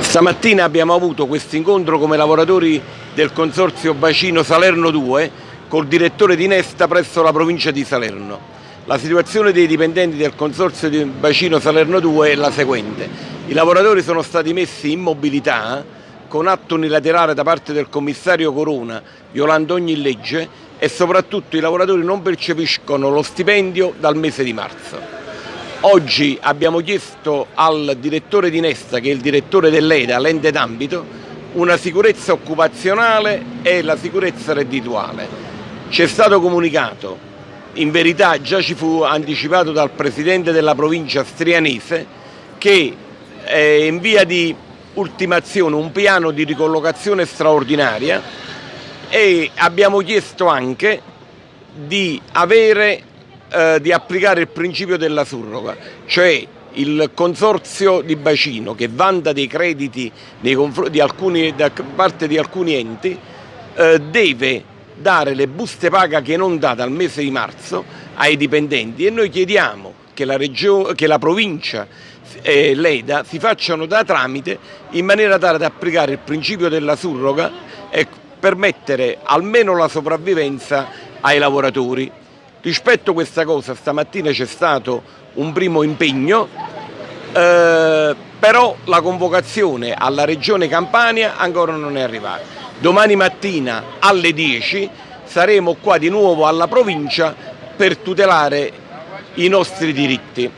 Stamattina abbiamo avuto questo incontro come lavoratori del Consorzio Bacino Salerno 2 col direttore di Nesta presso la provincia di Salerno. La situazione dei dipendenti del Consorzio di Bacino Salerno 2 è la seguente. I lavoratori sono stati messi in mobilità con atto unilaterale da parte del commissario Corona, violando ogni legge e soprattutto i lavoratori non percepiscono lo stipendio dal mese di marzo. Oggi abbiamo chiesto al direttore di Nesta, che è il direttore dell'EDA, l'ente d'ambito, una sicurezza occupazionale e la sicurezza reddituale. Ci è stato comunicato, in verità già ci fu anticipato dal presidente della provincia strianese, che è in via di ultimazione un piano di ricollocazione straordinaria e abbiamo chiesto anche di avere eh, di applicare il principio della surroga, cioè il consorzio di bacino che vanta dei crediti di alcuni, da parte di alcuni enti eh, deve dare le buste paga che non dà dal mese di marzo ai dipendenti e noi chiediamo che la, che la provincia e l'EDA si facciano da tramite in maniera tale da applicare il principio della surroga e permettere almeno la sopravvivenza ai lavoratori. Rispetto a questa cosa stamattina c'è stato un primo impegno, eh, però la convocazione alla Regione Campania ancora non è arrivata. Domani mattina alle 10 saremo qua di nuovo alla provincia per tutelare i nostri diritti.